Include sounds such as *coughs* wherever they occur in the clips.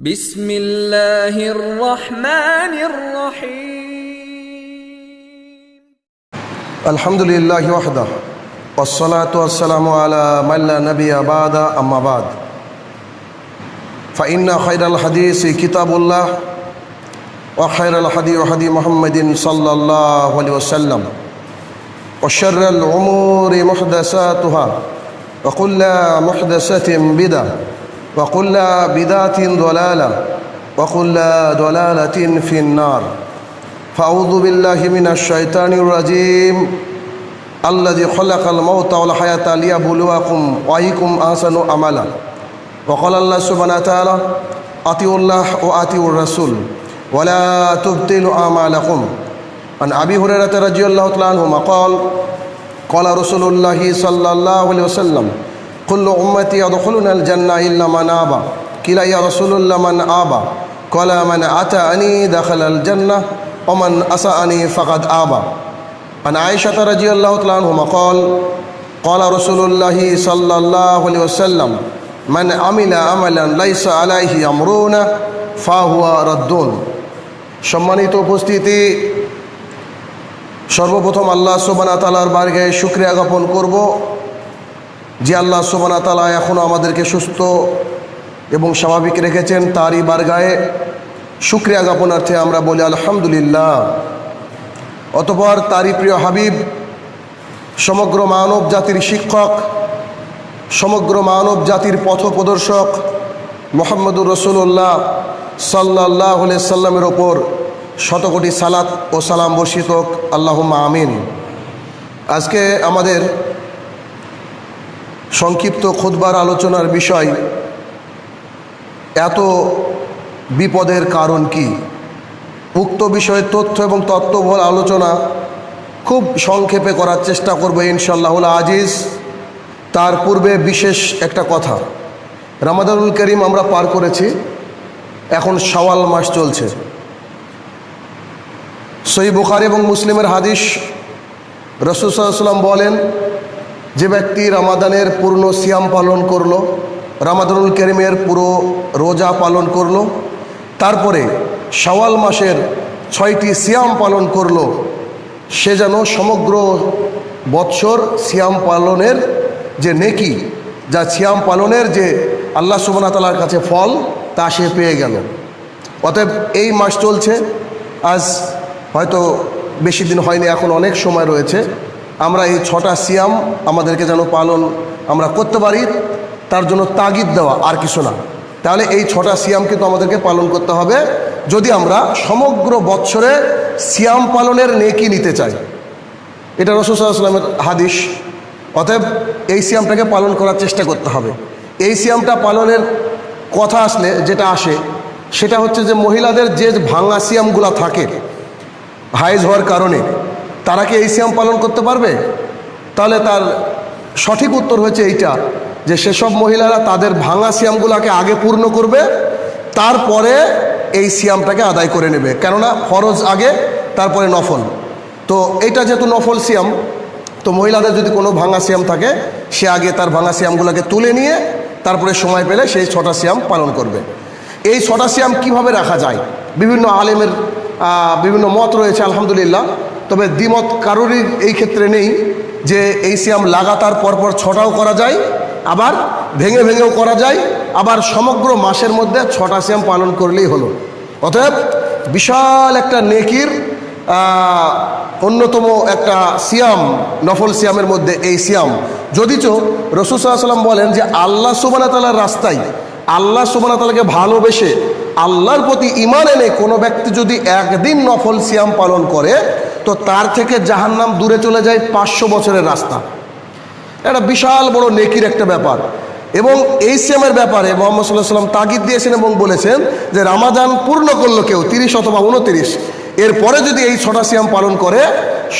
بسم الله الرحمن الرحيم. الحمد لله وحده والصلاة والسلام على من لا نبي بعد أما بعد. فإن خير الحديث كتاب الله وخير الحديث حديث محمد صلى الله عليه وسلم وشر الأمور محدثاتها وكل محدثة بدعة. وكل بدعة ضلالة وكل ضلالة في النار. فأعوذ بالله من الشيطان الرجيم. الذي خلق الموت والحياة ليبلوكم وأيكم أحسن عملا. وقال الله سبحانه وتعالى أطيعوا الله وأطيعوا الرسول ولا تبطلوا أعمالكم. عن أبي هريرة رضي الله تعالى عنهما قال قال رسول الله صلى الله عليه وسلم كل أمتي يدخلون الجنة إلا من آبى قيل يا رسول الله من آبى قال من أتاني دخل الجنة ومن أسأني فقد آبى عن عائشة رضي الله تعالى عنهما قال قال رسول الله صلى الله عليه وسلم من عمل عملا ليس عليه أمرنا فهو ردون সম্মানিত উপস্থিতি সর্বপ্রথম আল্লাহ সোবানা তালার বারগায় শুক্রিয়া জ্ঞাপন করব যে আল্লাহ সোবানা তালা এখনও আমাদেরকে সুস্থ এবং স্বাভাবিক রেখেছেন, তারই বারগায়ে শুক্রিয়া জ্ঞাপনার্থে আমরা বলি আলহামদুলিল্লাহ। অতপর তারই প্রিয় হাবিব, সমগ্র মানব জাতির শিক্ষক, সমগ্র মানব জাতির পথ প্রদর্শক মোহাম্মদুর রসুল্লাহ সাল্লাহ সাল্লামের ওপর শতকোটি সালাত ও সালাম বর্ষিত আল্লাহ আমিন। আজকে আমাদের সংক্ষিপ্ত খুদবার আলোচনার বিষয়, এত বিপদের কারণ কি? উক্ত বিষয়ে তথ্য এবং তত্ত্ববল আলোচনা খুব সংক্ষেপে করার চেষ্টা করব ইনশাল্লাহ আজিজ। তার পূর্বে বিশেষ একটা কথা। রামাদানুল করিম আমরা পার করেছি, এখন সওয়াল মাস চলছে। সই বুখারি এবং মুসলিমের হাদিস রসুসাল্লাম বলেন যে ব্যক্তি রামাদানের পূর্ণ সিয়াম পালন করল, রামাদানুল কেরিমের পুরো রোজা পালন করল, তারপরে সওয়াল মাসের ছয়টি সিয়াম পালন করল, সে যেন সমগ্র বৎসর সিয়াম পালনের যে নেকি, যা সিয়াম পালনের যে আল্লাহ সুবনা তালার কাছে ফল, তা সে পেয়ে গেল। অতএব এই মাস চলছে, আজ হয়তো বেশি দিন হয়নি, এখন অনেক সময় রয়েছে। আমরা এই ছটা সিয়াম আমাদেরকে যেন পালন আমরা করতে পারি, তার জন্য তাগিদ দেওয়া আর কিছু না। তাহলে এই ছটা সিয়াম কিন্তু আমাদেরকে পালন করতে হবে। যদি আমরা সমগ্র বৎসরে সিয়াম পালনের নেকি নিতে চাই, এটা রসুলামের হাদিস। অতএব এই সিয়ামটাকে পালন করার চেষ্টা করতে হবে। এই সিয়ামটা পালনের কথা আসলে যেটা আসে, সেটা হচ্ছে যে মহিলাদের যে ভাঙা সিয়ামগুলো থাকে হাইজ হওয়ার কারণে তারা কি এই সিয়াম পালন করতে পারবে? তাহলে তার সঠিক উত্তর হয়েছে এইটা, যে সেসব মহিলারা তাদের ভাঙা সিয়ামগুলোকে আগে পূর্ণ করবে, তারপরে এই সিয়ামটাকে আদায় করে নেবে। কেননা ফরজ আগে, তারপরে নফল। তো এইটা যেহেতু নফল সিয়াম, তো মহিলাদের যদি কোনো ভাঙা সিয়াম থাকে, সে আগে তার ভাঙা সিয়ামগুলোকে তুলে নিয়ে, তারপরে সময় পেলে সেই ছটা সিয়াম পালন করবে। এই ছটা সিয়াম কীভাবে রাখা যায়? বিভিন্ন আলেমের বিভিন্ন মত রয়েছে, আলহামদুলিল্লাহ। তবে দ্বিমত কারোরই এই ক্ষেত্রে নেই যে এই সিয়াম লাগাতার পরপর ছটাও করা যায়, আবার ভেঙে ভেঙেও করা যায়, আবার সমগ্র মাসের মধ্যে ছটা সিয়াম পালন করলেই হলো। অতএব বিশাল একটা নেকির অন্যতম একটা সিয়াম, নফল সিয়ামের মধ্যে এই সিয়াম। যদিচ রসুসাল্লাম বলেন যে আল্লাহ সুবানা তালার রাস্তায়, আল্লাহ সুবানা তালাকে ভালোবেসে আল্লাহর প্রতি ইমান এনে কোনো ব্যক্তি যদি একদিন নফল সিয়াম পালন করে তো তার থেকে জাহান্নাম দূরে চলে যায় পাঁচশো বছরের রাস্তা। একটা বিশাল বড় নেকির একটা ব্যাপার। এবং এই সিয়ামের ব্যাপারে মোহাম্মদ সাল্লাহ সাল্লাম তাগিদ দিয়েছেন এবং বলেছেন যে রামাজান পূর্ণ করল কেউ, তিরিশ অথবা উনতিরিশ। এরপরে যদি এই ছটা সিয়াম পালন করে,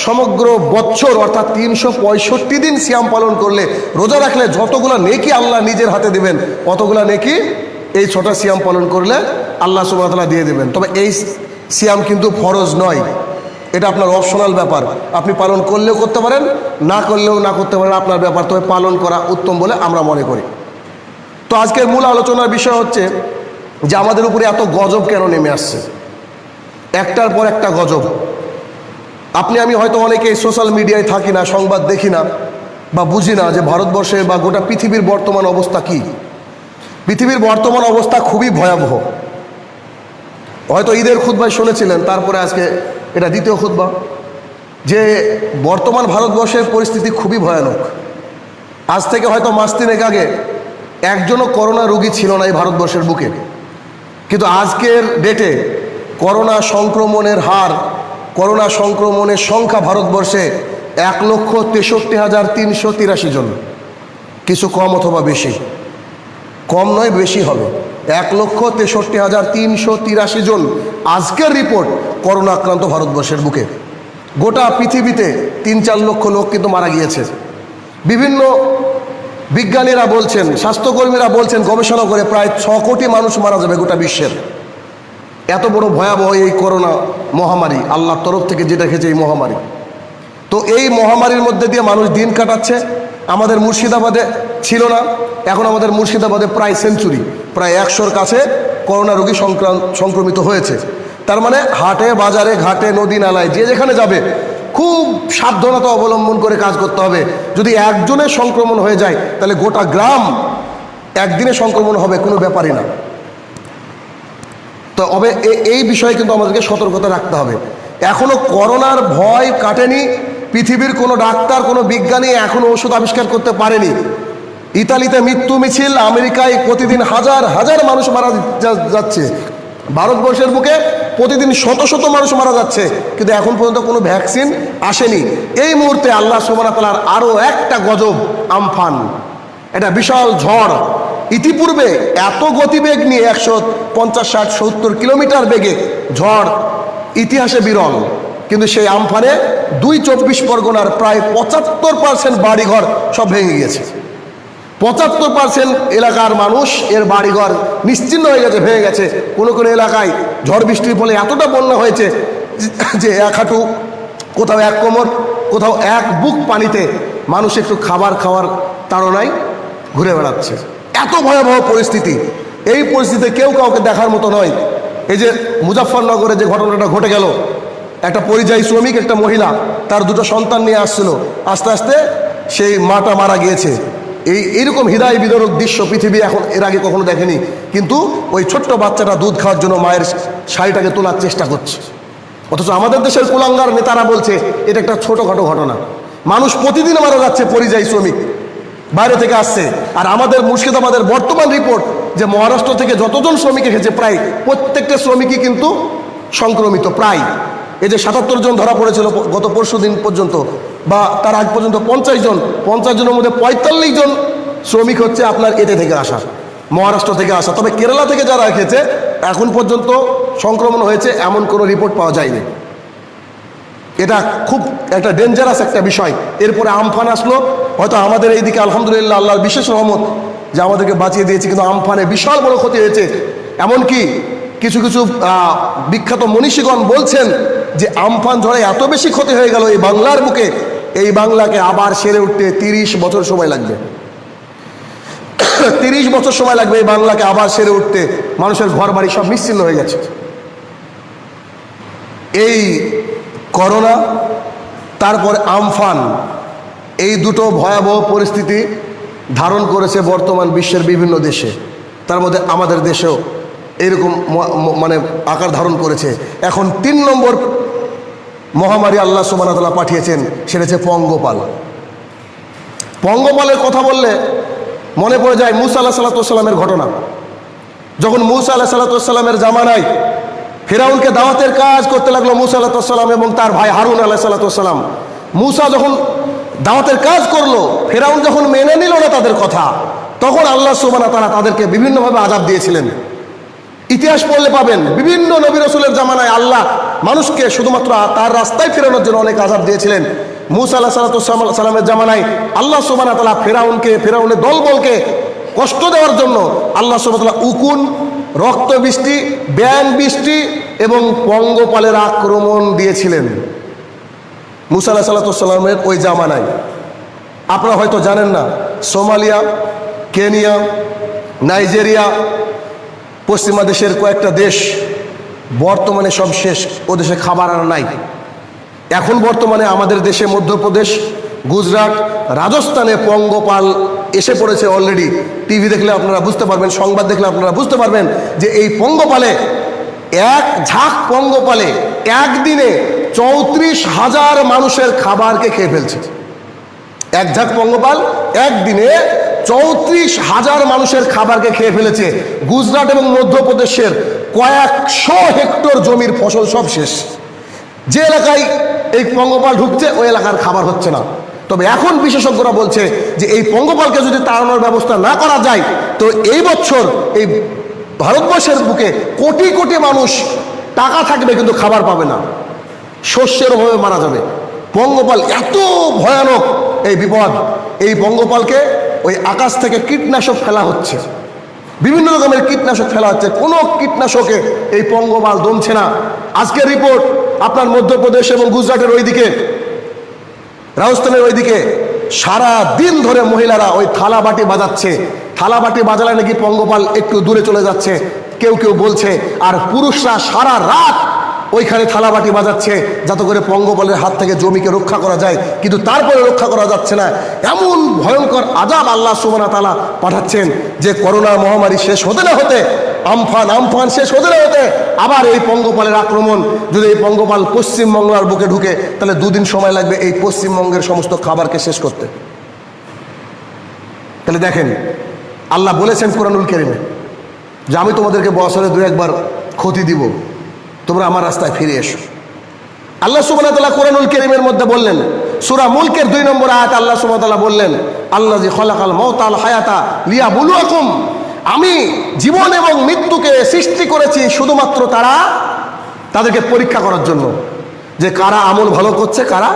সমগ্র বছর অর্থাৎ তিনশো পঁয়ষট্টি দিন সিয়াম পালন করলে, রোজা রাখলে যতগুলো নেকি আল্লাহ নিজের হাতে দেবেন অতগুলো নেকি এই ছটা সিয়াম পালন করলে আল্লাহ সুবাহতালা দিয়ে দেবেন। তবে এই সিয়াম কিন্তু ফরজ নয়। এটা আপনার অপশনাল ব্যাপার। আপনি পালন করলেও করতে পারেন, না করলেও না করতে পারেন, আপনার ব্যাপার। তবে পালন করা উত্তম বলে আমরা মনে করি। তো আজকের মূল আলোচনার বিষয় হচ্ছে যে আমাদের উপরে এত গজব কেন নেমে আসছে? একটার পর একটা গজব। আপনি, আমি হয়তো অনেকে সোশ্যাল মিডিয়ায় থাকি না, সংবাদ দেখি না, বা বুঝি না যে ভারতবর্ষে বা গোটা পৃথিবীর বর্তমান অবস্থা কি। পৃথিবীর বর্তমান অবস্থা খুবই ভয়াবহ। হয়তো ঈদের খুদ্বায় শুনেছিলেন, তারপরে আজকে এটা দ্বিতীয় খুদ্া যে বর্তমান ভারতবর্ষের পরিস্থিতি খুবই ভয়ানক। আজ থেকে হয়তো মাস তিনেক আগে একজনও করোনা রোগী ছিল না এই ভারতবর্ষের বুকে। কিন্তু আজকের ডেটে করোনা সংক্রমণের হার, করোনা সংক্রমণের সংখ্যা ভারতবর্ষে এক লক্ষ তেষট্টি হাজার তিনশো তিরাশি জন। কিছু কম অথবা বেশি। কম নয়, বেশি হবে। এক লক্ষ তেষট্টি হাজার তিনশো তিরাশি জন আজকের রিপোর্ট করোনা আক্রান্ত ভারতবর্ষের বুকে। গোটা পৃথিবীতে তিন চার লক্ষ লোক কিন্তু মারা গিয়েছে। বিভিন্ন বিজ্ঞানীরা বলছেন, স্বাস্থ্যকর্মীরা বলছেন, গবেষণা করে প্রায় ছ কোটি মানুষ মারা যাবে গোটা বিশ্বের। এত বড় ভয়াবহ এই করোনা মহামারী, আল্লাহর তরফ থেকে যেটা খেয়েছে এই মহামারী। তো এই মহামারীর মধ্যে দিয়ে মানুষ দিন কাটাচ্ছে, আমাদের মুর্শিদাবাদে ছিল না, এখন আমাদের মুর্শিদাবাদে প্রায় সেঞ্চুরি, প্রায় একশোর কাছে করোনা রোগী সংক্রান্ত সংক্রমিত হয়েছে। তার মানে হাটে, বাজারে, ঘাটে, নদী, নালায়, যে যেখানে যাবে, খুব সাবধানতা অবলম্বন করে কাজ করতে হবে। যদি একজনের সংক্রমণ হয়ে যায়, তাহলে গোটা গ্রাম একদিনে সংক্রমণ হবে, কোনো ব্যাপারই না। তো তবে এই বিষয়ে কিন্তু আমাদেরকে সতর্কতা রাখতে হবে। এখনও করোনার ভয় কাটেনি, পৃথিবীর কোনো ডাক্তার, কোনো বিজ্ঞানী এখনও ওষুধ আবিষ্কার করতে পারেনি। ইতালিতে মৃত্যু মিছিল, আমেরিকায় প্রতিদিন হাজার হাজার মানুষ মারা যাচ্ছে। ভারতবর্ষের বুকে প্রতিদিন শত শত মানুষ মারা যাচ্ছে, কিন্তু এখন পর্যন্ত কোনো ভ্যাকসিন আসেনি। এই মুহূর্তে আল্লাহ সোমানা তালার আরও একটা গজব, আমফান। এটা বিশাল ঝড়। ইতিপূর্বে এত গতিবেগ নিয়ে একশো পঞ্চাশ, ষাট, সত্তর কিলোমিটার বেগে ঝড় ইতিহাসে বিরল। কিন্তু সেই আমফানে দুই চব্বিশ পরগনার প্রায় পঁচাত্তর পার্সেন্ট বাড়িঘর সব ভেঙে গিয়েছে। পঁচাত্তর পার্সেন্ট এলাকার মানুষ এর বাড়িঘর নিশ্চিন্ন হয়ে গেছে, ভেঙে গেছে। কোনো কোনো এলাকায় ঝড় বৃষ্টির ফলে এতটা বন্যা হয়েছে যে এক হাঁটু, কোথাও এক কোমর, কোথাও এক বুক পানিতে মানুষ একটু খাবার খাওয়ার তাড়নায় ঘুরে বেড়াচ্ছে। এত ভয়াবহ পরিস্থিতি। এই পরিস্থিতিতে কেউ কাউকে দেখার মতো নয়। এই যে মুজাফরনগরে যে ঘটনাটা ঘটে গেল, একটা পরিযায়ী শ্রমিক, একটা মহিলা, তার দুটো সন্তান নিয়ে আসছিল। আস্তে আস্তে সেই মাটা মারা গিয়েছে। এই এইরকম হৃদয় বিদরক দৃশ্য পৃথিবী এখন এর আগে কখনো দেখেনি। কিন্তু ওই ছোট্ট বাচ্চাটা দুধ খাওয়ার জন্য মায়ের শাড়িটাকে তোলার চেষ্টা করছে। অথচ আমাদের দেশের কুলাঙ্গার নেতারা বলছে, এটা একটা ছোটোখাটো ঘটনা। মানুষ প্রতিদিন মারা যাচ্ছে পরিযায়ী শ্রমিক। বাইরে থেকে আসছে। আর আমাদের মুর্শিদাবাদের বর্তমান রিপোর্ট যে মহারাষ্ট্র থেকে যতজন শ্রমিক এসেছে, প্রায় প্রত্যেকটা শ্রমিকই কিন্তু সংক্রমিত, প্রায়। এই যে সাতাত্তর জন ধরা পড়েছিল গত পরশু দিন পর্যন্ত, বা তার আগ পর্যন্ত পঞ্চাশ জন, পঞ্চাশ জনের মধ্যে পঁয়তাল্লিশ জন শ্রমিক হচ্ছে আপনার এতে থেকে আসা, মহারাষ্ট্র থেকে আসা। তবে কেরালা থেকে যারা এসেছে, এখন পর্যন্ত সংক্রমণ হয়েছে, এমন কোনো রিপোর্ট পাওয়া যায়নি। এটা খুব একটা ডেঞ্জারাস একটা বিষয়। এরপরে আমফান আসলো, হয়তো আমাদের এইদিকে আলহামদুলিল্লাহ আল্লাহর বিশেষ রহমত যে আমাদেরকে বাঁচিয়ে দিয়েছে, কিন্তু আমফানে বিশাল বড় ক্ষতি হয়েছে। এমনকি কিছু কিছু বিখ্যাত মনীষীগণ বলছেন যে আমফান ঝড়ে এত বেশি ক্ষতি হয়ে গেল এই বাংলার বুকে, এই বাংলাকে আবার সেরে উঠতে তিরিশ বছর সময় লাগবে। *coughs* তিরিশ বছর সময় লাগবে এই বাংলাকে আবার সেরে উঠতে, মানুষের ঘর বাড়ি সব নিশ্চিন্ন হয়ে গেছে। এই করোনা, তারপর আমফান, এই দুটো ভয়াবহ পরিস্থিতি ধারণ করেছে বর্তমান বিশ্বের বিভিন্ন দেশে। তার মধ্যে আমাদের দেশেও এরকম মানে আকার ধারণ করেছে। এখন তিন নম্বর মহামারী আল্লাহ সুবাহতাল্লাহ পাঠিয়েছেন, সেটা হচ্ছে পঙ্গপাল। পঙ্গপালের কথা বললে মনে পড়ে যায় মুসা আল্লাহ সাল্লাতামের ঘটনা। যখন মুসা আল্লাহ সাল্লাতামের জামানায় ফেরাউনকে দাওয়াতের কাজ করতে লাগল মুসা আল্লাহাম এবং তার ভাই হারুন আল্লাহ সাল্লাতাম মুসা যখন দাওয়াতের কাজ করল, ফেরাউন যখন মেনে নিল না তাদের কথা, তখন আল্লাহ সুবানা তারা তাদেরকে বিভিন্নভাবে আজাব দিয়েছিলেন। ইতিহাস পড়লে পাবেন। বিভিন্ন নবী রসুলের জামানায় আল্লাহ মানুষকে শুধুমাত্র তার রাস্তায় ফেরানোর জন্য অনেক আজাব দিয়েছিলেন। মুসা আল্লাহ সাল্লামের জামানায় আল্লাহ সুবানা তালা ফেরাউনকে, ফেরাউনের দলবলকে কষ্ট দেওয়ার জন্য আল্লাহ সুবাহ উকুন, রক্ত বৃষ্টি ব্যান বৃষ্টি এবং পঙ্গপালের আক্রমণ দিয়েছিলেন। মুসা আল্লাহ সাল্লামের ওই জামানায়। আপনারা হয়তো জানেন না, সোমালিয়া, কেনিয়া, নাইজেরিয়া পশ্চিমা দেশের কয়েকটা দেশ বর্তমানে সব শেষ, ও দেশে খাবার আর নাই। এখন বর্তমানে আমাদের দেশে মধ্যপ্রদেশ, গুজরাট, রাজস্থানে পঙ্গপাল এসে পড়েছে অলরেডি টিভি দেখলে আপনারা বুঝতে পারবেন, সংবাদ দেখলে আপনারা বুঝতে পারবেন যে এই পঙ্গপালে, এক ঝাঁক পঙ্গপালে একদিনে চৌত্রিশ হাজার মানুষের খাবারকে খেয়ে ফেলছে। এক ঝাঁক পঙ্গপাল একদিনে চৌত্রিশ হাজার মানুষের খাবারকে খেয়ে ফেলেছে গুজরাট এবং মধ্যপ্রদেশের কয়েকশো হেক্টর জমির ফসল সব শেষ। যে এলাকায় এই পঙ্গপাল ঢুকছে, ওই এলাকার খাবার হচ্ছে না। তবে এখন বিশেষজ্ঞরা বলছে যে এই পঙ্গপালকে যদি তাড়ানোর ব্যবস্থা না করা যায়, তো এই বছর এই ভারতবর্ষের বুকে কোটি কোটি মানুষ টাকা থাকবে কিন্তু খাবার পাবে না। শস্যের অভাবে মারা যাবে। পঙ্গপাল এত ভয়ানক এই বিপদ। এই পঙ্গপালকে ওই আকাশ থেকে কীটনাশক ফেলা হচ্ছে। বিভিন্ন রকমের কীটনাশক ফেলা হচ্ছে। কোনো কীটনাশকে এই পঙ্গমাল দমছে না। আজকের রিপোর্ট আপনার মধ্যপ্রদেশ এবং গুজরাটের ওইদিকে। রাজস্থানের ওইদিকে। সারা দিন ধরে মহিলারা ওই থালা বাটি বাজাচ্ছে। থালা বাটি বাজালে নাকি পঙ্গপাল একটু দূরে চলে যাচ্ছে। কেউ কেউ বলছে, আর পুরুষরা সারা রাত ওইখানে থালা বাটি বাজাচ্ছে, যাতে করে পঙ্গপালের হাত থেকে জমিকে রক্ষা করা যায়, কিন্তু তারপরে রক্ষা করা যাচ্ছে না। এমন ভয়ঙ্কর আজাব আল্লাহ সুবানা তালা পাঠাচ্ছেন যে করোনা মহামারী শেষ হতে না হতে, আমফান আমফান শেষ হতে না হতে, আবার এই পঙ্গপালের আক্রমণ, যদি এই পঙ্গপাল পশ্চিমবাংলার বুকে ঢুকে, তাহলে দুদিন সময় লাগবে এই পশ্চিমবঙ্গের সমস্ত খাবারকে শেষ করতে। তাহলে দেখেন, আল্লাহ বলেছেন কোরআনুল কেরিমে যে আমি তোমাদেরকে বছরে দু একবার ক্ষতি দিব। তোমরা আমার রাস্তায় ফিরে এসো। আল্লাহ তাআলা কোরআনুল কারীমের মধ্যে বললেন, সুরা মুলকের দুই নম্বর আয়াত আল্লাহ ওয়া বললেন আল্লাহ জি খলাকাল হায়াতা লিয়া বুলু লিয়াবলুয়াকুম। আমি জীবন এবং মৃত্যুকে সৃষ্টি করেছি শুধুমাত্র তারা তাদেরকে পরীক্ষা করার জন্য। যে কারা আমল ভালো করছে, কারা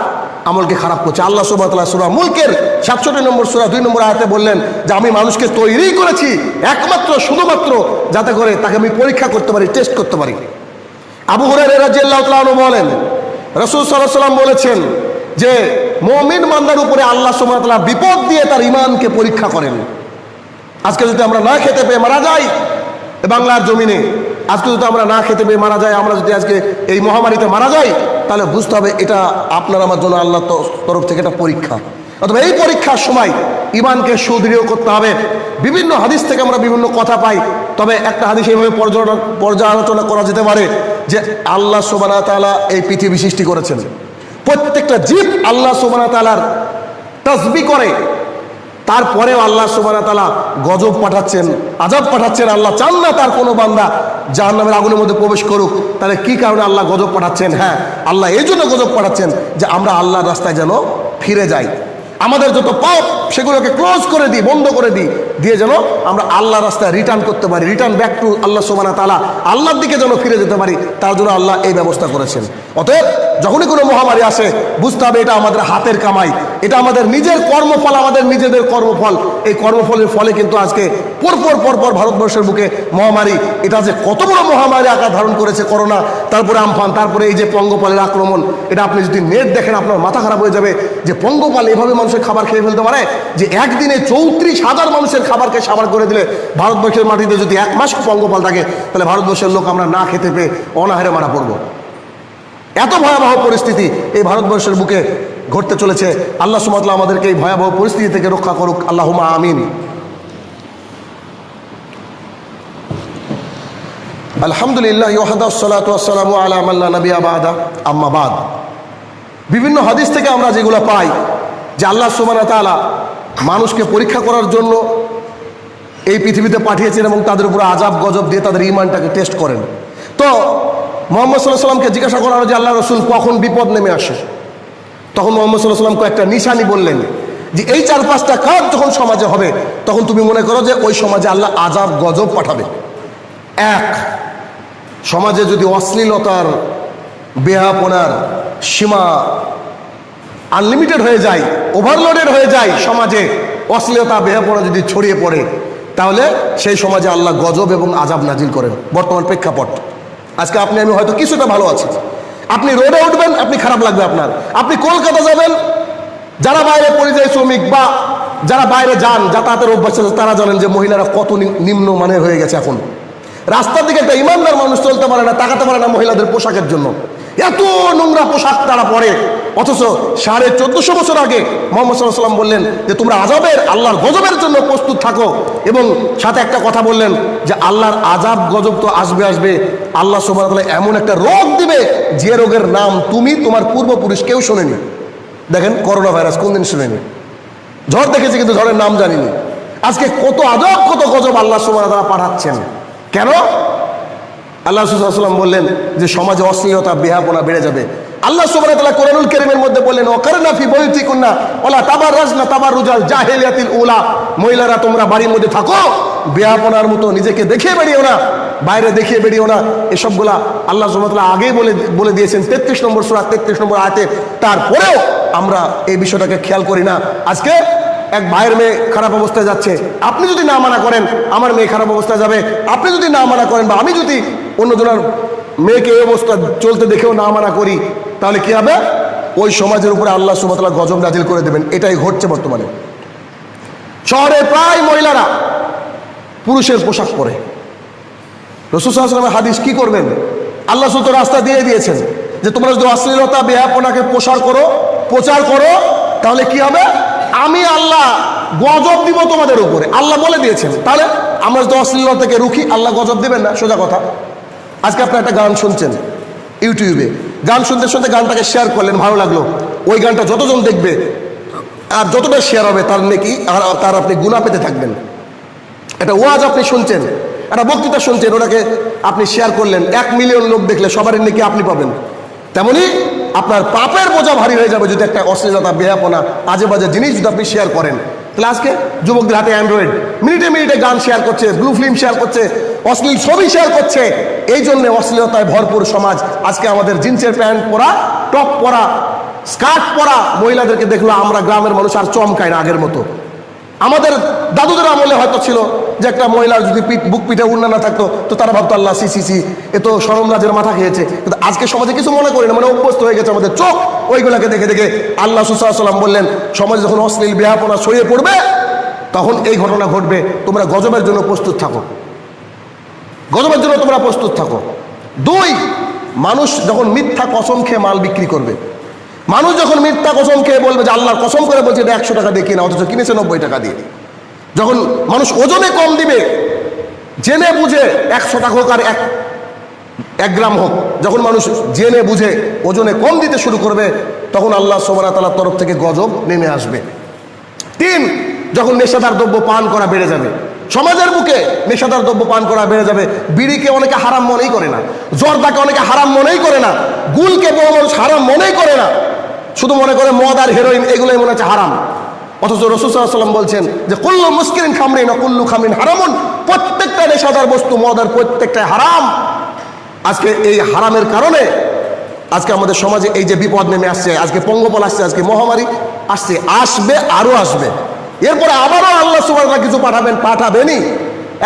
আমলকে খারাপ করছে। আল্লাহ তাআলা সূরা মুলকের 67 নম্বর সুরা দুই নম্বর আয়াতে বললেন যে আমি মানুষকে তৈরি করেছি একমাত্র শুধুমাত্র যাতে করে তাকে আমি পরীক্ষা করতে পারি টেস্ট করতে পারি। আবু হুরায়রা রাদিয়াল্লাহু তাআলা বলেন, রাসূল সাল্লাম বলেছেন যে, মুমিন মান্দার উপরে আল্লাহ তাআলা বিপদ দিয়ে তার ঈমানকে পরীক্ষা করেন। আজকে যদি আমরা না খেতে পেয়ে মারা যাই বাংলার জমিনে, আজকে যদি আমরা না খেতে পেয়ে মারা যাই, আমরা যদি আজকে এই মহামারীতে মারা যাই, তাহলে বুঝতে হবে এটা আপনার আমার জন্য আল্লাহ তরফ থেকে একটা পরীক্ষা। অথবা এই পরীক্ষার সময় ইমানকে সুদৃঢ় করতে হবে। বিভিন্ন হাদিস থেকে আমরা বিভিন্ন কথা পাই। তবে একটা হাদিস এইভাবে পর্যালোচনা করা যেতে পারে যে আল্লাহ সোবানা তালা এই পৃথিবী সৃষ্টি করেছেন। প্রত্যেকটা জীব আল্লাহ সোবানা তালার তসবি করে। তারপরেও আল্লাহ সুবানা তালা গজব পাঠাচ্ছেন আজাব পাঠাচ্ছেন। আল্লাহ চান না তার কোনো বান্দা জাহান নামের আগুনের মধ্যে প্রবেশ করুক। তাহলে কি কারণে আল্লাহ গজব পাঠাচ্ছেন? হ্যাঁ আল্লাহ এই জন্য গজব পাঠাচ্ছেন যে আমরা আল্লাহর রাস্তায় যেন ফিরে যাই। আমাদের যত পাপ, সেগুলোকে ক্লোজ করে দিই, বন্ধ করে দিই, দিয়ে যেন আমরা আল্লাহ রাস্তায় রিটার্ন করতে পারি রিটার্ন ব্যাক টু আল্লাহ সোমানা তালা আল্লাহর দিকে যেন ফিরে যেতে পারি, তার জন্য আল্লাহ এই ব্যবস্থা করেছেন। অতএব যখনই কোনো মহামারী আসে, বুঝতে হবে এটা আমাদের হাতের কামাই এটা আমাদের নিজের কর্মফল, আমাদের নিজেদের কর্মফল। এই কর্মফলের ফলে কিন্তু আজকে পরপর পরপর ভারতবর্ষের বুকে মহামারী, এটা যে কত বড় মহামারী আকার ধারণ করেছে করোনা, তারপরে আমফান, তারপরে এই যে পঙ্গপালের আক্রমণ, এটা আপনি যদি নেট দেখেন, আপনার মাথা খারাপ হয়ে যাবে যে পঙ্গপাল এভাবে মানুষের খাবার খেয়ে ফেলতে পারে, যে একদিনে চৌত্রিশ হাজার মানুষের খাবারকে সাবার করে দিলে ভারতবর্ষের মাটিতে যদি এক মাস পঙ্গপাল থাকে, তাহলে ভারতবর্ষের লোক আমরা না খেতে পেয়ে অনাহারে মারা পড়ব। এত ভয়াবহ পরিস্থিতি এই ভারতবর্ষের বুকে ঘটতে চলেছে। আল্লাহ সুমতলা আমাদেরকে এই ভয়াবহ পরিস্থিতি থেকে রক্ষা করুক। আল্লাহ আমিন। আলহামদুলিল্লাহ আম্মাবাদ বিভিন্ন হাদিস থেকে আমরা যেগুলো পাই যে আল্লাহ তালা মানুষকে পরীক্ষা করার জন্য এই পৃথিবীতে পাঠিয়েছেন এবং তাদের উপরে আজাব গজব দিয়ে তাদের ইমানটাকে টেস্ট করেন। তো মোহাম্মদ সাল্লাহ সাল্লামকে জিজ্ঞাসা করা হলো যে আল্লাহ রসুল কখন বিপদ নেমে আসে? তখন মোহাম্মদ সাল্লাহ সাল্লাম কয়েকটা নিশানি বললেন যে এই চার পাঁচটা কাজ যখন সমাজে হবে, তখন তুমি মনে করো যে ওই সমাজে আল্লাহ আজাব গজব পাঠাবে। এক, সমাজে যদি অশ্লীলতার বেহাপনার সীমা আনলিমিটেড হয়ে যায় ওভারলোডেড হয়ে যায় সমাজে, অশ্লীলতা বেহাপনা যদি ছড়িয়ে পড়ে, তাহলে সেই সমাজে আল্লাহ গজব এবং আজাব নাজিল করেন। বর্তমান প্রেক্ষাপট। আজকে আপনি, আমি হয়তো কিছুটা ভালো আছি। আপনি রোডে উঠবেন, আপনি খারাপ লাগবে আপনার। আপনি কলকাতা যাবেন, যারা বাইরে পরিযায়ী শ্রমিক বা যারা বাইরে যান, যাতায়াতের অভ্যাস আছে, তারা জানেন যে মহিলারা কত নিম্ন মানের হয়ে গেছে এখন। রাস্তার দিকে একটা ইমানদার মানুষ চলতে পারে না, তাকাতে পারে না মহিলাদের পোশাকের জন্য। এত নোংরা পোশাক তারা পরে। অথচ সাড়ে চোদ্দশো বছর আগে মোহাম্মদ সাল্লাম বললেন যে তোমরা আজাবের আল্লাহর গজবের জন্য প্রস্তুত থাকো। এবং সাথে একটা কথা বললেন যে আল্লাহর আজাব গজব তো আসবে আসবে। আল্লাহ সুবাহ এমন একটা রোগ দিবে যে রোগের নাম তুমি তোমার পূর্বপুরুষ কেউ শোনেনি। দেখেন করোনা ভাইরাস কোনদিন শুনেনি? ঝড় দেখেছি কিন্তু ঝড়ের নাম জানিনি। আজকে কত আজব কত গজব আল্লাহ সুবাহ তারা পাঠাচ্ছেন। কেন? আল্লাহ সুসাল্লাম বললেন যে সমাজে অশ্লীলতা বেহাপনা বেড়ে যাবে। আল্লাহ সুবাহ তালা কোরআনুল কেরিমের মধ্যে বললেন অকারনা ফি বইতি কন্যা ওলা তাবার রাজনা তাবার রুজাল জাহেলিয়াতিল উলা। মহিলারা, তোমরা বাড়ির মধ্যে থাকো বেহাপনার মতো নিজেকে দেখিয়ে বেরিয়েও না, বাইরে দেখিয়ে বেরিয়েও না। এসবগুলা আল্লাহ সুবাহতাল্লাহ আগেই বলে বলে দিয়েছেন তেত্রিশ নম্বর সুরা, তেত্রিশ নম্বর আয়তে। তারপরেও আমরা এই বিষয়টাকে খেয়াল করি না। আজকে এক ভাইয়ের মেয়ে খারাপ অবস্থায় যাচ্ছে। আপনি যদি না মানা করেন, আমার মেয়ে খারাপ অবস্থায় যাবে। আপনি যদি না মানা করেন বা আমি যদি অন্যজনের মেয়েকে এই অবস্থা চলতে দেখেও না মানা করি, তাহলে কি হবে? ওই সমাজের উপরে আল্লাহ সুমতলা গজব নাজিল করে দেবেন, এটাই ঘটছে বর্তমানে। শহরে প্রায় মহিলারা পুরুষের পোশাক পরে। রসুসাল্লামের হাদিস কি করবেন? আল্লাহ সুতো রাস্তা দিয়ে দিয়েছেন যে, তোমরা যদি অশ্লীলতা বেহাপনাকে প্রসার করো, প্রচার করো, তাহলে কি হবে? আমি আল্লাহ গজব দিব তোমাদের উপরে। আল্লাহ বলে দিয়েছেন, তাহলে আমরা যদি অশ্লীলতা থেকে রুখি, আল্লাহ গজব দেবেন না, সোজা কথা। আজকে আপনার একটা গান শুনছেন ইউটিউবে। গান শুনতে শুনতে গানটাকে শেয়ার করলেন, ভালো লাগল। ওই গানটা যতজন দেখবে, আর যতটা শেয়ার হবে, তার নাকি আর তার আপনি গুণা পেতে থাকবেন। একটা ওয়াজ আপনি শুনছেন, একটা বক্তৃতা শুনছেন, ওটাকে আপনি শেয়ার করলেন। এক মিলিয়ন লোক দেখলে সবারই নাকি আপনি পাবেন। তেমনি আপনার পাপের বোঝা ভারী হয়ে যাবে যদি একটা অশ্লীলতা বেহাপনা আজে বাজে জিনিস যদি আপনি শেয়ার করেন। আজকে যুবকদের হাতে অ্যান্ড্রয়েড মিনিটে মিনিটে গান শেয়ার করছে ব্লু ফিল্ম শেয়ার করছে, অশ্লীল ছবি শেয়ার করছে। এই জন্যে অশ্লীলতায় ভরপুর সমাজ। আজকে আমাদের জিন্সের প্যান্ট পরা, টপ পরা, স্কার্ট পরা মহিলাদেরকে দেখল আমরা গ্রামের মানুষ আর চমকায় না আগের মতো। আমাদের দাদুদের আমলে হয়তো ছিল যে একটা মহিলার যদি পিঠ, বুক পিঠে উন্না না থাকতো, তো তারা ভাবতো, আল্লাহ, সি সি সি, এ তো সরমরাজের মাথা খেয়েছে। কিন্তু আজকে সমাজে কিছু মনে করি না মানে অভ্যস্ত হয়ে গেছে আমাদের চোখ। ওইগুলাকে দেখে দেখে আল্লাহ সুসাল্লাম বললেন, সমাজে যখন অশ্লীল বেহাপনা ছড়িয়ে পড়বে, তখন এই ঘটনা ঘটবে। তোমরা গজবের জন্য প্রস্তুত থাকো। গজবের জন্য তোমরা প্রস্তুত থাকো। দুই, মানুষ যখন মিথ্যা কসম খেয়ে মাল বিক্রি করবে, মানুষ যখন মিথ্যা কসম খেয়ে বলবে যে আল্লাহর কসম করে বলছে, এটা একশো টাকা দিয়ে কিনা, অথচ কিনেছে নব্বই টাকা দিয়ে। যখন মানুষ ওজনে কম দিবে, জেনে বুঝে একশো টাকা হোক আর এক এক গ্রাম হোক, যখন মানুষ জেনে বুঝে ওজনে কম দিতে শুরু করবে, তখন আল্লাহ সোমানা তালার তরফ থেকে গজব নেমে আসবে। তিন, যখন নেশাদার দ্রব্য পান করা বেড়ে যাবে, সমাজের বুকে নেশাদার দ্রব্য পান করা বেড়ে যাবে, বিড়িকে অনেকে হারাম মনেই করে না, জর্দাকে অনেকে হারাম মনেই করে না, গুলকে বড় মানুষ হারাম মনেই করে না, শুধু মনে করে মদ আর হেরোইন, এগুলোই মনে হচ্ছে হারাম। অথচ রসুসাল্লাম বলছেন যে, কুল্লু মুস্কিরিন খামরিন কুল্লু খামরিন হারামুন। প্রত্যেকটা নেশাদার বস্তু মদ আর প্রত্যেকটা হারাম। আজকে এই হারামের কারণে আজকে আমাদের সমাজে এই যে বিপদ নেমে আসছে, আজকে পঙ্গপাল আসছে, আজকে মহামারী আসছে, আসবে আরও আসবে। এরপরে আবারও আল্লাহ সুবাহ কিছু পাঠাবেন, পাঠাবেনই।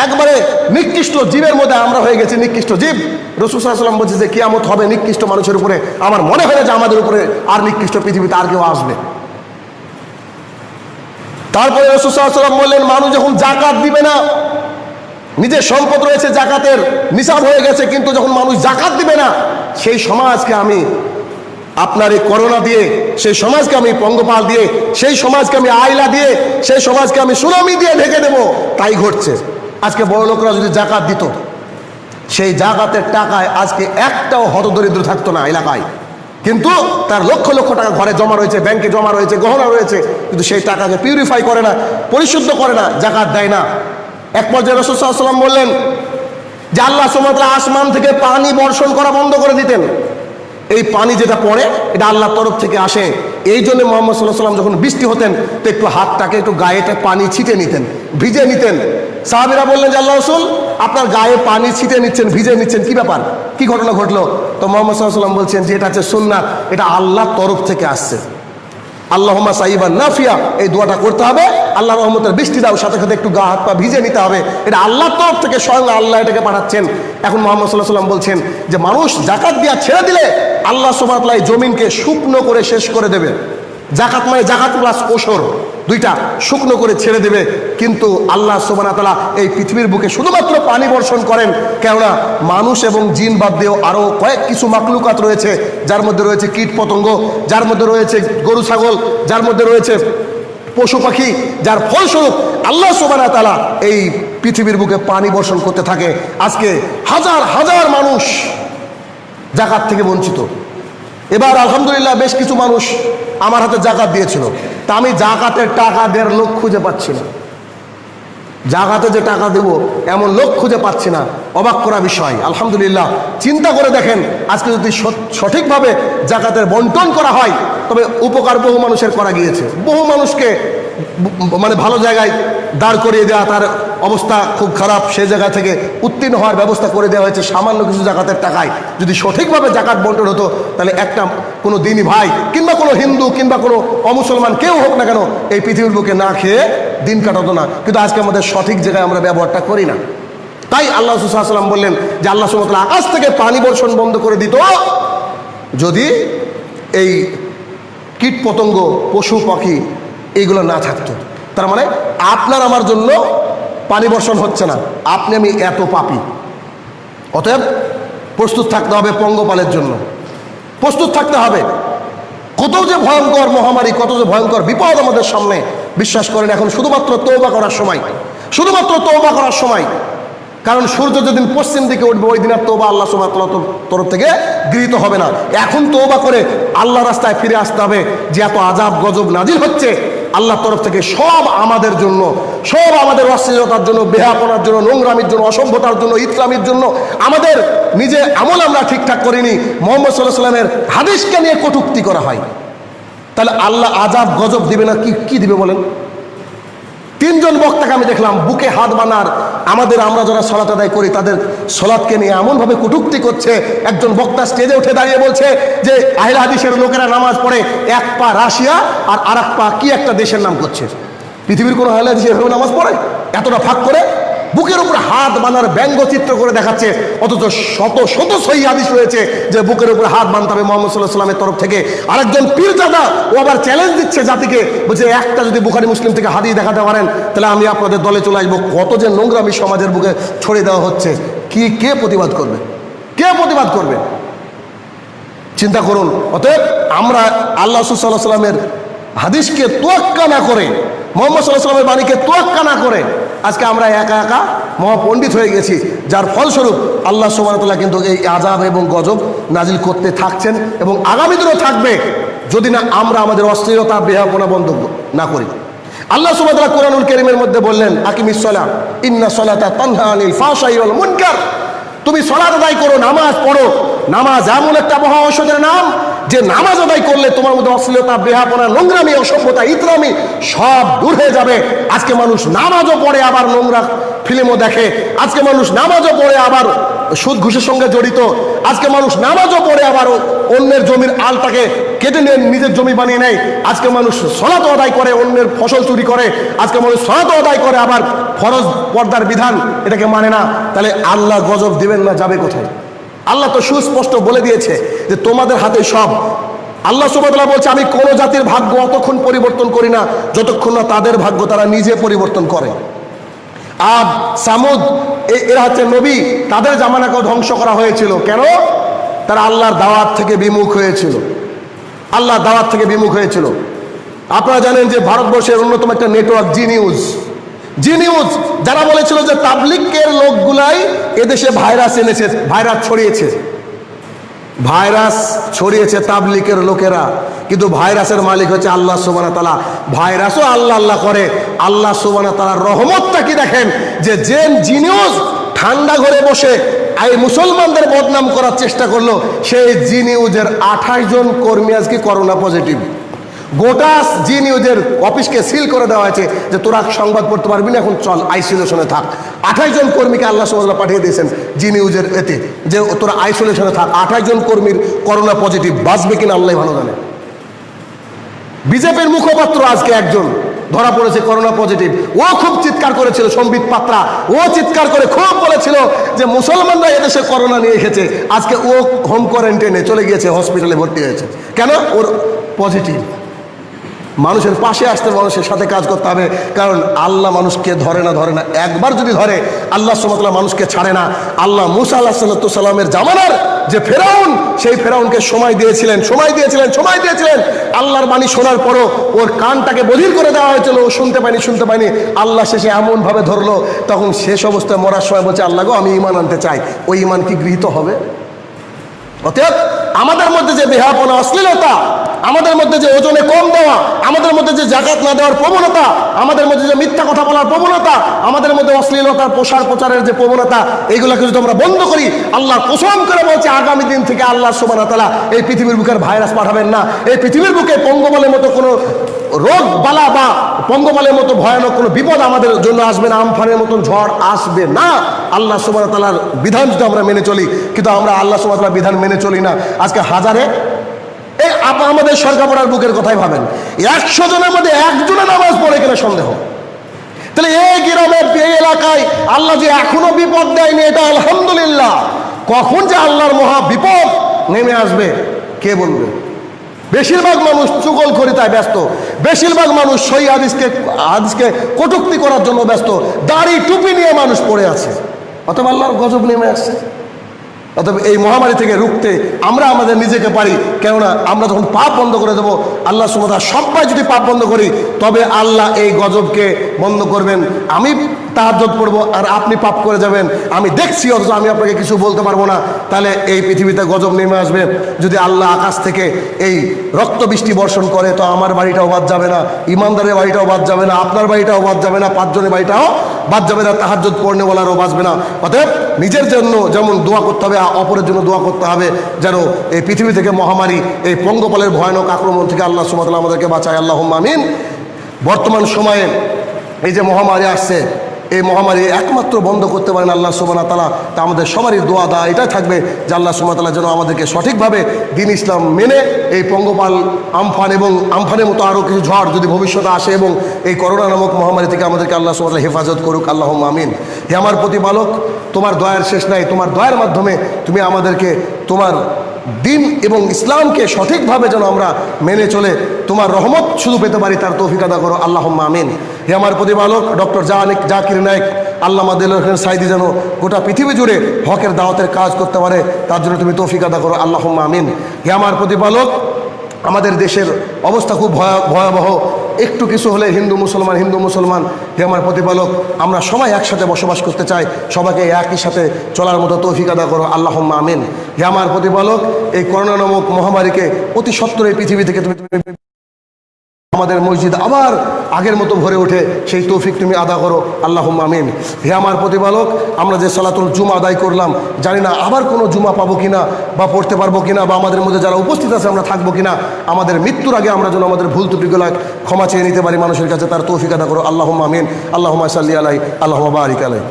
একবারে নিকৃষ্ট জীবের মধ্যে আমরা হয়ে গেছি নিকৃষ্ট জীব। রসুসাল্লাম বলছে যে, কিয়ামত হবে নিকৃষ্ট মানুষের উপরে। আমার মনে হয় যে আমাদের উপরে আর নিকৃষ্ট পৃথিবীতে আর কেউ আসবে। তারপরে রসুসাল্লাম বললেন, মানুষ যখন জাকাত দিবে না, নিজের সম্পদ রয়েছে জাকাতের নিসাব হয়ে গেছে, কিন্তু যখন মানুষ জাকাত দিবে না, সেই সমাজকে আমি আপনার এই করোনা দিয়ে, সেই সমাজকে আমি পঙ্গপাল দিয়ে, সেই সমাজকে আমি আইলা দিয়ে, সেই সমাজকে আমি সুনামি দিয়ে ঢেকে দেব, তাই ঘটছে। আজকে বড় লোকরা যদি জাকাত দিত, সেই জাকাতের টাকায় আজকে একটাও হতদরিদ্র থাকতো না এলাকায়। কিন্তু তার লক্ষ লক্ষ টাকা ঘরে জমা রয়েছে ব্যাংকে জমা রয়েছে, গহনা রয়েছে, কিন্তু সেই টাকাকে পিউরিফাই করে না, পরিশুদ্ধ করে না, জাকাত দেয় না। এক পর্যায়ে রসুল্লাহাম বললেন, যে আল্লাহ সুমাত্রা আসমান থেকে পানি বর্ষণ করা বন্ধ করে দিতেন। এই পানি যেটা পড়ে, এটা আল্লাহর তরফ থেকে আসে। এই জন্য মোহাম্মদ সাল্লাহ সাল্লাম যখন বৃষ্টি হতেন, তো একটু হাতটাকে, একটু গায়েতে পানি ছিটে নিতেন, ভিজে নিতেন। সাহাবিরা বললেন যে আল্লাহ রসুল, আপনার গায়ে পানি ছিটে নিচ্ছেন, ভিজে নিচ্ছেন, কি ব্যাপার? কি ঘটনা ঘটলো? তো মোহাম্মদ সাল্লাম বলছেন যে এটা হচ্ছে সুন্নাত, এটা আল্লাহর তরফ থেকে আসছে। আল্লাহমা সাইবা নাফিয়া, এই দোয়াটা করতে হবে, আল্লাহ রহমতের বৃষ্টি দাও, সাথে সাথে একটু গা হাত পা ভিজে নিতে হবে। এটা আল্লাহর তরফ থেকে স্বয়ং আল্লাহ এটাকে পাঠাচ্ছেন। এখন মোহাম্মদ সাল্লাহ সাল্লাম বলছেন যে মানুষ জাকাত দিয়া ছেড়ে দিলে আল্লাহ সোমাতলাই জমিনকে শুকনো করে শেষ করে দেবে। জাকাত মানে জাকাত প্লাস ওসর দুইটা শুকনো করে ছেড়ে দেবে। কিন্তু আল্লাহ সোবানা তালা এই পৃথিবীর বুকে শুধুমাত্র পানি বর্ষণ করেন। কেননা মানুষ এবং জিন বাদ দিয়েও আরও কয়েক কিছু মাকলুকাত রয়েছে, যার মধ্যে রয়েছে কীট পতঙ্গ, যার মধ্যে রয়েছে গরু, ছাগল, যার মধ্যে রয়েছে পশু পাখি, যার ফলস্বরূপ আল্লাহ সোবানা তালা এই পৃথিবীর বুকে পানি বর্ষণ করতে থাকে। আজকে হাজার হাজার মানুষ জাকাত থেকে বঞ্চিত। এবার আলহামদুলিল্লাহ বেশ কিছু মানুষ আমার হাতে জাকাত দিয়েছিল। তা আমি জাকাতের টাকা দেওয়ার লোক খুঁজে পাচ্ছি না। জাকাতে যে টাকা দেব, এমন লোক খুঁজে পাচ্ছি না। অবাক করা বিষয়। আলহামদুলিল্লাহ। চিন্তা করে দেখেন, আজকে যদি সঠিকভাবে জাকাতের বন্টন করা হয় তবে উপকার বহু মানুষের করা গিয়েছে। বহু মানুষকে মানে ভালো জায়গায় দাঁড় করিয়ে দেওয়া, তার অবস্থা খুব খারাপ, সে জায়গা থেকে উত্তীর্ণ হওয়ার ব্যবস্থা করে দেওয়া হয়েছে। সামান্য কিছু জাকাতের টাকায় যদি সঠিকভাবে জাকাত বন্টন হতো, তাহলে একটা কোনো দিনী ভাই কিংবা কোনো হিন্দু কিংবা কোনো অমুসলমান কেউ হোক না কেন এই পৃথিবীর বুকে না খেয়ে দিন কাটাতো না। কিন্তু আজকে আমাদের সঠিক জায়গায় আমরা ব্যবহারটা করি না। তাই আল্লাহ সাল্লাম বললেন যে আল্লাহ সুমতলা আকাশ থেকে পানি বর্ষণ বন্ধ করে দিত। যদি এই কীট পতঙ্গ, পশু, পাখি এইগুলো না থাকতো। তার মানে আপনার আমার জন্য পানি বর্ষণ হচ্ছে না। আপনি আমি এত পাপি। অতএব প্রস্তুত থাকতে হবে পঙ্গপালের জন্য। প্রস্তুত থাকতে হবে। কত যে ভয়ঙ্কর মহামারী, কত যে ভয়ঙ্কর বিপদ আমাদের সামনে। বিশ্বাস করেন, এখন শুধুমাত্র তৌবা করার সময়। শুধুমাত্র তৌবা করার সময়। কারণ সূর্য যেদিন পশ্চিম দিকে উঠবে, ওই দিন আর তৌবা আল্লাহ সুবাহ তরফ থেকে গৃহীত হবে না। এখন তৌবা করে আল্লাহ রাস্তায় ফিরে আসতে হবে যে এত আজাব গজব নাজির হচ্ছে। আল্লাহর তরফ থেকে সব আমাদের জন্য, সব আমাদের অশ্লীলতার জন্য বেহাপনার জন্য, নোংরামির জন্য, অসভ্যতার জন্য, ইসলামের জন্য আমাদের নিজে আমল আমরা ঠিকঠাক করিনি। মোহাম্মদ সাল্লাহ সাল্লামের হাদিসকে নিয়ে কটুক্তি করা হয়। তাহলে আল্লাহ আজাব গজব দিবে না, কি কি দিবে বলেন? তিনজন বক্তাকে আমি দেখলাম, বুকে হাত বানার আমাদের আমরা যারা সলাত আদায় করি, তাদের সলাৎকে নিয়ে এমনভাবে কটুক্তি করছে, একজন বক্তা স্টেজে উঠে দাঁড়িয়ে বলছে যে, আহিলা হাদিসের লোকেরা নামাজ পড়ে, এক পা রাশিয়া আর আর পা কি একটা দেশের নাম করছে? পৃথিবীর কোনো আহিলা হাদিস এভাবে নামাজ পড়ে? এতটা ফাঁক করে? বুকের উপর হাত বাঁধার ব্যঙ্গচিত্র করে দেখাচ্ছে, অথচ শত শত সহি হাদিস রয়েছে যে বুকের উপর হাত বাঁধতে হবে মোহাম্মদ সাল্লাহ সাল্লামের তরফ থেকে। আরেকজন পীরজাদা, ও আবার চ্যালেঞ্জ দিচ্ছে জাতিকে, বলছে, একটা যদি বুখারি মুসলিম থেকে হাদিস দেখাতে পারেন, তাহলে আমি আপনাদের দলে চলে আসব। কত যে নোংরামি সমাজের বুকে ছড়িয়ে দেওয়া হচ্ছে। কি, কে প্রতিবাদ করবে? কে প্রতিবাদ করবে? চিন্তা করুন। অতএব আমরা আল্লাহ সাল্লাহ সাল্লামের হাদিসকে তোয়াক্কা না করে, মোহাম্মদ সাল্লাহ সাল্লামের বাণীকে তোয়াক্কা না করে আজকে আমরা একা একা মহাপণ্ডিত হয়ে গেছি, যার ফলস্বরূপ আল্লাহ সুবাহতাল্লাহ কিন্তু এই আজাব এবং গজব নাজিল করতে থাকছেন এবং আগামী দিনও থাকবে যদি না আমরা আমাদের অশ্লীলতা বেহাপনা বন্ধ না করি। আল্লাহ সুবাহতাল্লাহ কোরআনুল করিমের মধ্যে বললেন আকিমিসলা ইন্না সলাতা তানহা আনিল ফাশাই মুনকার। তুমি সলাত আদায় করো, নামাজ পড়ো নামাজ এমন একটা মহা ঔষধের নাম যে নামাজ আদায় করলে তোমার মধ্যে অশ্লীলতা, বেহাপনা, নোংরামি, অসভ্যতা, ইতরামি সব দূর হয়ে যাবে। আজকে মানুষ নামাজও পড়ে আবার নোংরা ফিল্মও দেখে। আজকে মানুষ নামাজও পড়ে আবার সুদ, ঘুষের সঙ্গে জড়িত। আজকে মানুষ নামাজও পড়ে আবার অন্যের জমির আলটাকে কেটে নিয়ে নিজের জমি বানিয়ে নেয়। আজকে মানুষ সলাত আদায় করে, অন্যের ফসল চুরি করে। আজকে মানুষ সলাত আদায় করে আবার ফরজ পর্দার বিধান এটাকে মানে না। তাহলে আল্লাহ গজব দিবেন না, যাবে কোথায়? আল্লাহ তো সুস্পষ্ট বলে দিয়েছে যে তোমাদের হাতে সব। আল্লাহ সুবাদা বলছে, আমি কোনো জাতির ভাগ্য অতক্ষণ পরিবর্তন করি না, যতক্ষণ না তাদের ভাগ্য তারা নিজে পরিবর্তন করে। আদ সামুদ এরা হচ্ছে নবী, তাদের জামানাকেও ধ্বংস করা হয়েছিল। কেন? তারা আল্লাহর দাওয়াত থেকে বিমুখ হয়েছিল। আল্লাহর দাওয়াত থেকে বিমুখ হয়েছিল। আপনারা জানেন যে ভারতবর্ষের অন্যতম একটা network Zee news Zee news যারা বলেছিল যে তাবলিকের লোকগুলাই এদেশে ভাইরাস এনেছে, ভাইরাস ছড়িয়েছে। ভাইরাস ছড়িয়েছে তাবলিকের লোকেরা। কিন্তু ভাইরাসের মালিক হচ্ছে আল্লাহ সুবানা তালা ভাইরাসও আল্লাহ আল্লাহ করে। আল্লাহ সুবানা তালার রহমতটা কি দেখেন? যে জেন জিনিউস ঠান্ডা ঘরে বসে এই মুসলমানদের বদনাম করার চেষ্টা করল, সেই জি নিউজের আঠাশ জন কর্মী আজকে করোনা পজিটিভ। গোটা জি নিউজের অফিসকে সিল করে দেওয়া হয়েছে যে তোরা সংবাদ পড়তে পারবি না, এখন চল আইসোলেশনে থাক। আঠাশ জন কর্মীকে আল্লাহ সুবাহ পাঠিয়ে দিয়েছেন জি নিউজের এতে, যে তোরা আইসোলেশনে থাক। আঠাশ জন কর্মীর করোনা পজিটিভ বাঁচবে কিনা আল্লাহ ভালো জানে। বিজেপির মুখপাত্র আজকে একজন, ধরা পড়েছে করোনা পজিটিভ। ও খুব চিৎকার করেছিল, সম্বিত পাত্রা। ও চিৎকার করে খুব বলেছিল যে মুসলমানরা এদেশে করোনা নিয়ে এসেছে। আজকে ও হোম কোয়ারেন্টাইনে চলে গিয়েছে, হসপিটালে ভর্তি হয়েছে। কেন? ওর পজিটিভ। মানুষের পাশে আসতে মানুষের সাথে কাজ করতে হবে। কারণ আল্লাহ মানুষকে ধরে না ধরে না। একবার যদি ধরে, আল্লাহ সুমতলা মানুষকে ছাড়ে না। আল্লাহ মুসা আল্লাহ সাল্লামের জামানার যে ফেরাউন, সেই ফেরাউনকে সময় দিয়েছিলেন সময় দিয়েছিলেন সময় দিয়েছিলেন। আল্লাহর বাণী শোনার পরও ওর কানটাকে বধির করে দেওয়া হয়েছিল। ও শুনতে পায়নি শুনতে পায়নি। আল্লাহ শেষে এমনভাবে ধরলো, তখন শেষ অবস্থায় মরার সময় বলছে, আল্লাহ গো, আমি ইমান আনতে চাই। ওই ইমান কি গৃহীত হবে? অতএব আমাদের মধ্যে যে বেহাপনা অশ্লীলতা আমাদের মধ্যে যে ওজনে কম দেওয়া, আমাদের মধ্যে যে জাকাত না দেওয়ার প্রবণতা, আমাদের মধ্যে যে মিথ্যা কথা বলার প্রবণতা, আমাদের মধ্যে অশ্লীলতার প্রসার প্রচারের যে প্রবণতা, এইগুলোকে যদি আমরা বন্ধ করি আল্লাহ কোসম করে বলছে, আগামী দিন থেকে আল্লাহ সুবান তালা এই পৃথিবীর বুকের ভাইরাস পাঠাবেন না। এই পৃথিবীর বুকে পঙ্গবলের মতো কোনো রোগ, বালা বা পঙ্গবলের মতো ভয়ানক কোনো বিপদ আমাদের জন্য আসবে না, আমফানের মতন ঝড় আসবে না। আল্লাহ সুবান তালার বিধান যদি আমরা মেনে চলি, কিন্তু আমরা আল্লাহ সুবান তালার বিধান মেনে চলি না। আজকে হাজারে এই আমাদের সরকার পড়ার বুকের কথাই ভাবেন। একশো জনের মধ্যে একজনে নামাজ পড়ে কিনা সন্দেহ। তাহলে এই গ্রামের, এই এলাকায় আল্লাহ যে এখনও বিপদ দেয়নি, এটা আলহামদুলিল্লাহ। কখন যে আল্লাহর মহা বিপদ নেমে আসবে, কে বলবে? বেশিরভাগ মানুষ চুগল করিতায় ব্যস্ত। বেশিরভাগ মানুষ সই হাদিসকে হাদিসকে কটুক্তি করার জন্য ব্যস্ত। দাড়ি টুপি নিয়ে মানুষ পড়ে আছে। অথবা আল্লাহর গজব নেমে আসছে। অতএব এই মহামারী থেকে রুখতে আমরা আমাদের নিজেকে পারি। কেননা আমরা যখন পাপ বন্ধ করে দেবো, আল্লাহ সুমতা সবাই যদি পাপ বন্ধ করি, তবে আল্লাহ এই গজবকে বন্ধ করবেন। আমি তাহাজ্জত পড়ব আর আপনি পাপ করে যাবেন। আমি দেখছি অথচ আমি আপনাকে কিছু বলতে পারব না। তাহলে এই পৃথিবীতে গজব নেমে আসবে। যদি আল্লাহ আকাশ থেকে এই রক্ত বৃষ্টি বর্ষণ করে, তো আমার বাড়িটাও বাদ যাবে না। ইমানদারের বাড়িটাও বাদ যাবে না। আপনার বাড়িটাও বাদ যাবে না। পাঁচজনের বাড়িটাও বাদ যাবে না। তাহাজ্জত পড়নে বলারও বাঁচবে না। অতএব নিজের জন্য যেমন দোয়া করতে হবে অপরের জন্য দোয়া করতে হবে, যেন এই পৃথিবী থেকে মহামারী, এই পঙ্গপালের ভয়ানক আক্রমণ থেকে আল্লাহ সুমতাল্লাহ আমাদেরকে বাঁচায়। আল্লাহ আমিন। বর্তমান সময়ে এই যে মহামারী আসছে এই মহামারী একমাত্র বন্ধ করতে পারেন আল্লাহ সুবানা তালা তা আমাদের সবারই দোয়া দা এটাই থাকবে যে আল্লাহ সুবাহ তালা যেন আমাদেরকে সঠিকভাবে দিন ইসলাম মেনে এই পঙ্গপাল আমফান এবং আমফানের মতো আরও কিছু ঝড় যদি ভবিষ্যতে আসে এবং এই করোনা নামক মহামারী থেকে আমাদেরকে আল্লাহ সুবাহ হেফাজত করুক আল্লাহ আমিন। হে আমার প্রতিপালক, তোমার দয়ার শেষ নাই, তোমার দয়ার মাধ্যমে তুমি আমাদেরকে তোমার দিন এবং ইসলামকে সঠিকভাবে যেন আমরা মেনে চলে, তোমার রহমত শুধু পেতে পারি, তার তৌফিক আদা করো আল্লাহ আমিন। হে আমার প্রতিপালক, ডক্টর জাহানিক জাকির নায়ক আল্লাহ দিল সাইদি যেন গোটা পৃথিবী জুড়ে হকের দাওয়াতের কাজ করতে পারে, তার জন্য তুমি তৌফিক আদা করো আল্লাহ আমিন। হে আমার প্রতিপালক, আমাদের দেশের অবস্থা খুব ভয়া- ভয়াবহ। একটু কিছু হলে হিন্দু মুসলমান হিন্দু মুসলমান। হে আমার প্রতিপালক, আমরা সবাই একসাথে বসবাস করতে চাই, সবাইকে একই সাথে চলার মতো তৌফিক আদা করো আল্লাহ আমিন। হে আমার প্রতিপালক, এই করোনা নামক মহামারীকে অতি সত্তর এই পৃথিবী থেকে তুমি আমাদের মসজিদ আবার আগের মতো ভরে ওঠে, সেই তৌফিক তুমি আদা করো। আল্লাহ আমিন। হে আমার প্রতিপালক, আমরা যে সালাতুল জুমা আদায় করলাম, জানি না আবার কোনো জুমা পাবো কিনা, বা পড়তে পারব কিনা, বা আমাদের মধ্যে যারা উপস্থিত আছে আমরা থাকব কিনা, আমাদের মৃত্যুর আগে আমরা যেন আমাদের ভুল ত্রুটিগুলো ক্ষমা চেয়ে নিতে পারি মানুষের কাছে, তার তৌফিক আদা করো। আল্লাহ আমিন। আল্লাহ সাল্লি আলাই আল্লাহ বারিক আলাই